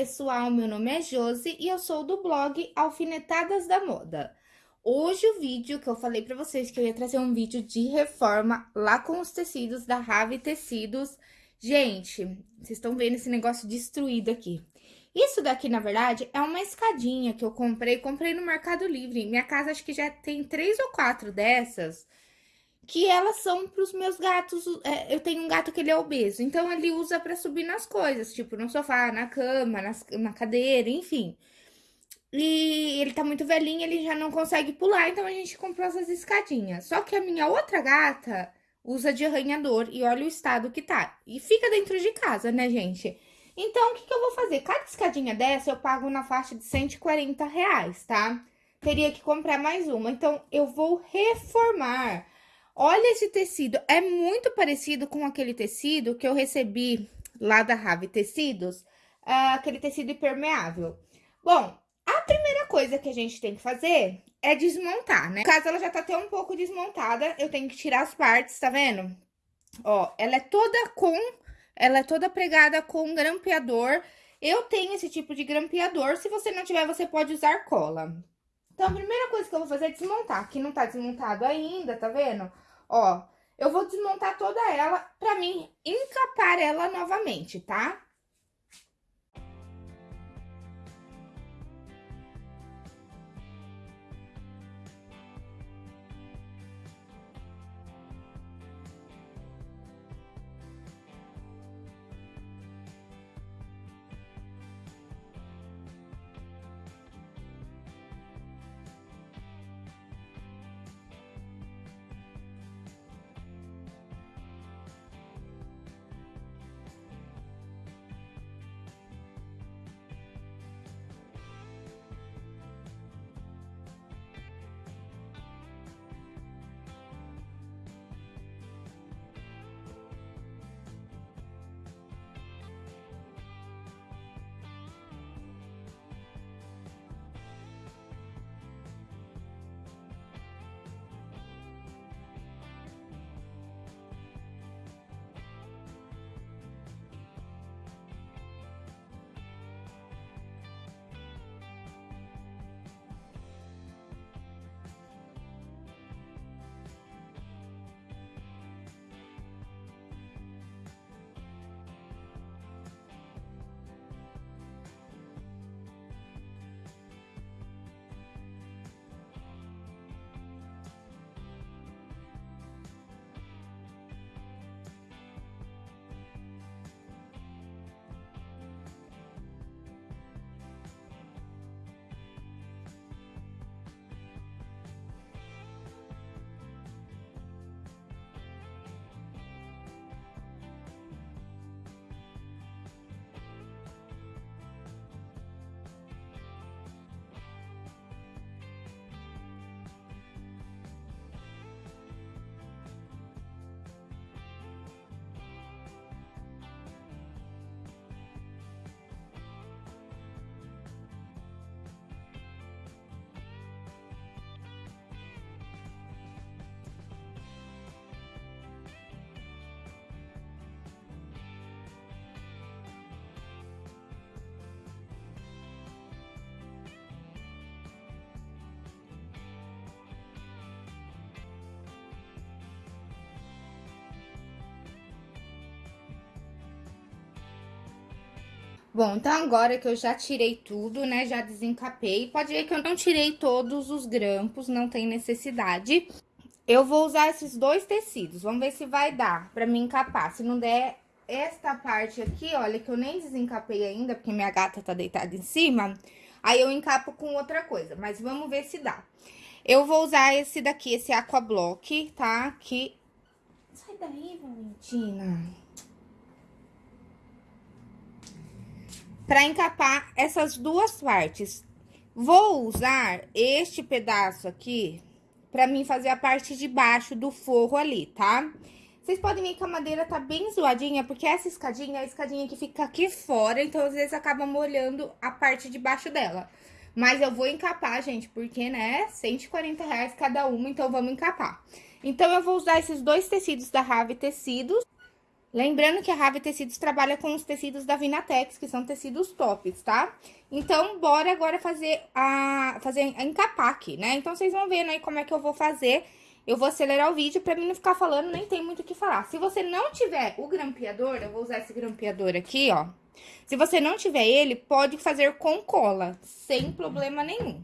pessoal, meu nome é Josi e eu sou do blog Alfinetadas da Moda. Hoje o vídeo que eu falei pra vocês que eu ia trazer um vídeo de reforma lá com os tecidos da Rave Tecidos. Gente, vocês estão vendo esse negócio destruído aqui. Isso daqui, na verdade, é uma escadinha que eu comprei, comprei no Mercado Livre. Minha casa acho que já tem três ou quatro dessas que elas são para os meus gatos. É, eu tenho um gato que ele é obeso, então ele usa para subir nas coisas, tipo no sofá, na cama, nas, na cadeira, enfim. E ele tá muito velhinho, ele já não consegue pular, então a gente comprou essas escadinhas. Só que a minha outra gata usa de arranhador e olha o estado que tá. E fica dentro de casa, né, gente? Então, o que, que eu vou fazer? Cada escadinha dessa eu pago na faixa de 140 reais, tá? Teria que comprar mais uma. Então, eu vou reformar Olha esse tecido, é muito parecido com aquele tecido que eu recebi lá da Rave Tecidos, uh, aquele tecido impermeável. Bom, a primeira coisa que a gente tem que fazer é desmontar, né? No caso, ela já tá até um pouco desmontada, eu tenho que tirar as partes, tá vendo? Ó, ela é toda com, ela é toda pregada com grampeador. Eu tenho esse tipo de grampeador, se você não tiver, você pode usar cola. Então, a primeira coisa que eu vou fazer é desmontar. Aqui não tá desmontado ainda, tá vendo? Ó, eu vou desmontar toda ela pra mim encapar ela novamente, tá? Bom, então agora que eu já tirei tudo, né, já desencapei, pode ver que eu não tirei todos os grampos, não tem necessidade. Eu vou usar esses dois tecidos, vamos ver se vai dar pra me encapar. Se não der esta parte aqui, olha, que eu nem desencapei ainda, porque minha gata tá deitada em cima, aí eu encapo com outra coisa, mas vamos ver se dá. Eu vou usar esse daqui, esse Aqua Block, tá? Que... Sai daí, Valentina. Para encapar essas duas partes. Vou usar este pedaço aqui para mim fazer a parte de baixo do forro ali, tá? Vocês podem ver que a madeira tá bem zoadinha, porque essa escadinha é a escadinha que fica aqui fora, então às vezes acaba molhando a parte de baixo dela. Mas eu vou encapar, gente, porque, né, 140 reais cada uma, então vamos encapar. Então, eu vou usar esses dois tecidos da Rave Tecidos. Lembrando que a Rave Tecidos trabalha com os tecidos da Vinatex, que são tecidos tops, tá? Então, bora agora fazer a fazer encapar aqui, né? Então, vocês vão vendo aí como é que eu vou fazer. Eu vou acelerar o vídeo pra mim não ficar falando, nem tem muito o que falar. Se você não tiver o grampeador, eu vou usar esse grampeador aqui, ó. Se você não tiver ele, pode fazer com cola, sem problema nenhum.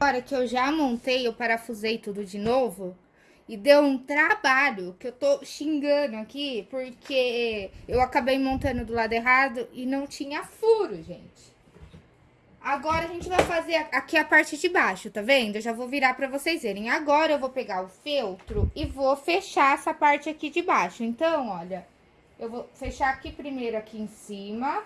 Agora que eu já montei, eu parafusei tudo de novo. E deu um trabalho que eu tô xingando aqui, porque eu acabei montando do lado errado e não tinha furo, gente. Agora a gente vai fazer aqui a parte de baixo, tá vendo? Eu já vou virar pra vocês verem. Agora eu vou pegar o feltro e vou fechar essa parte aqui de baixo. Então, olha, eu vou fechar aqui primeiro aqui em cima.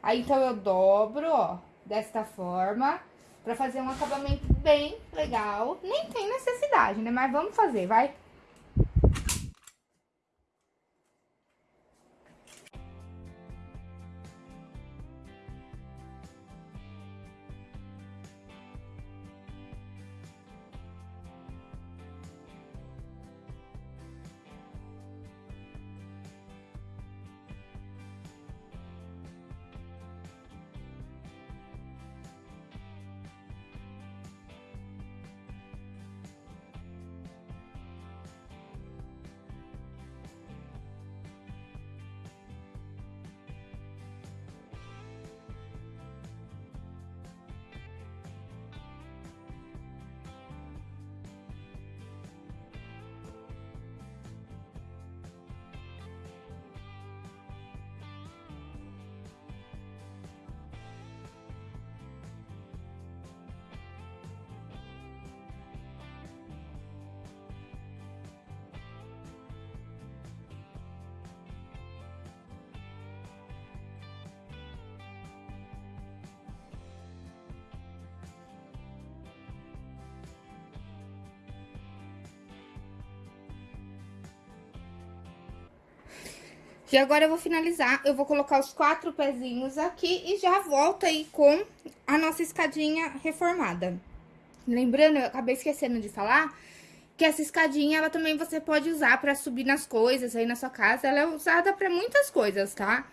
Aí, então, eu dobro, ó, desta forma pra fazer um acabamento bem legal. Nem tem necessidade, né? Mas vamos fazer, vai. E agora eu vou finalizar, eu vou colocar os quatro pezinhos aqui e já volto aí com a nossa escadinha reformada. Lembrando, eu acabei esquecendo de falar, que essa escadinha, ela também você pode usar pra subir nas coisas aí na sua casa. Ela é usada pra muitas coisas, tá?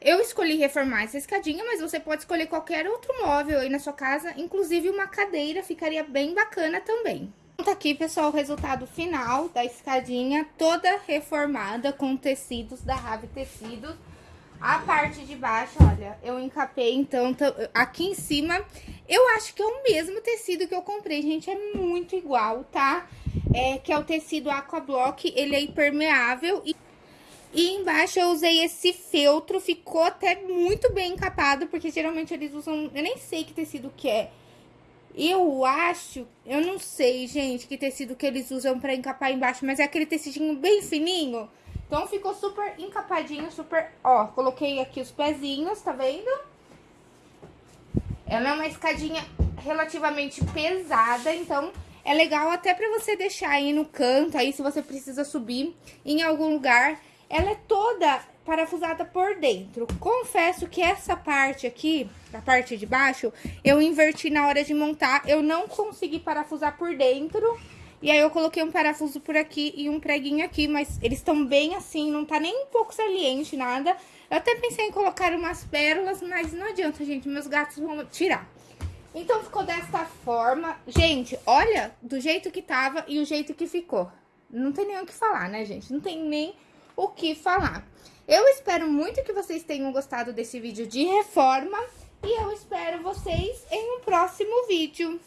Eu escolhi reformar essa escadinha, mas você pode escolher qualquer outro móvel aí na sua casa. Inclusive uma cadeira ficaria bem bacana também. Tá aqui, pessoal, o resultado final da escadinha toda reformada com tecidos da Rave Tecidos. A parte de baixo, olha, eu encapei, então, aqui em cima, eu acho que é o mesmo tecido que eu comprei, gente, é muito igual, tá? É, que é o tecido Aquablock, ele é impermeável e... E embaixo eu usei esse feltro, ficou até muito bem encapado, porque geralmente eles usam, eu nem sei que tecido que é, eu acho, eu não sei, gente, que tecido que eles usam pra encapar embaixo, mas é aquele tecidinho bem fininho. Então, ficou super encapadinho, super... Ó, coloquei aqui os pezinhos, tá vendo? Ela é uma escadinha relativamente pesada, então é legal até pra você deixar aí no canto, aí se você precisa subir em algum lugar. Ela é toda parafusada por dentro. Confesso que essa parte aqui, a parte de baixo, eu inverti na hora de montar. Eu não consegui parafusar por dentro. E aí eu coloquei um parafuso por aqui e um preguinho aqui, mas eles estão bem assim, não tá nem um pouco saliente, nada. Eu até pensei em colocar umas pérolas, mas não adianta, gente, meus gatos vão tirar. Então ficou desta forma. Gente, olha do jeito que tava e o jeito que ficou. Não tem nem o que falar, né, gente? Não tem nem o que falar. Eu espero muito que vocês tenham gostado desse vídeo de reforma e eu espero vocês em um próximo vídeo.